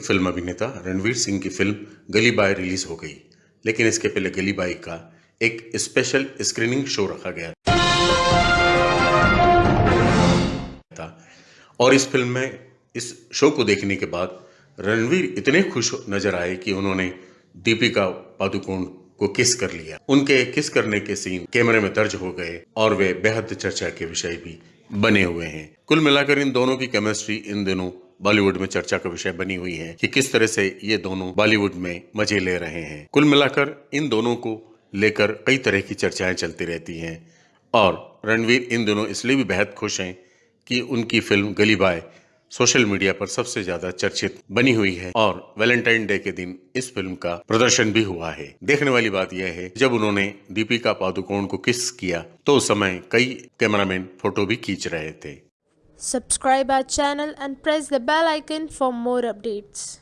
Film अभिनेता रणवीर सिंह की film गली बाय रिलीज़ हो गई, लेकिन इसके पहले गली बाय का एक स्पेशल स्क्रीनिंग शो रखा गया था। और इस फ़िल्म में, इस शो को देखने के बाद रणवीर इतने खुश नज़र आए कि उन्होंने दीपिका पादुकोण को किस कर लिया। उनके किस करने के सीन कैमरे में दर्ज हो गए और वे बेहद चर्चा के विषय भी बने हुए हैं। कुल मिलाकर इन दोनों की केमिस्ट्री इन दिनों बॉलीवुड में चर्चा का विषय बनी हुई है कि किस तरह से ये दोनों बॉलीवुड में मज़े ले रहे हैं। कुल मिलाकर इन दोनों को लेकर कई तरह की चर्चाएँ चलती रहती हैं और रणवीर इन दोनों इसलिए भी बेहद खुश हैं कि उनकी फ़िल्म गली बाय सोशल मीडिया पर सबसे ज़्यादा चर्चित बनी हुई है और वैलेंटाइन डे के दिन इस फ़िल्म का प्रदर्शन भी हुआ है। देखने वाली बात यह है, जब उन्होंने दीपिका पादुकोण को किस किया तो उस समय कई कैमरामैन फ़ोटो भी खींच रहे थे। Subscribe our channel and press the bell icon for more updates.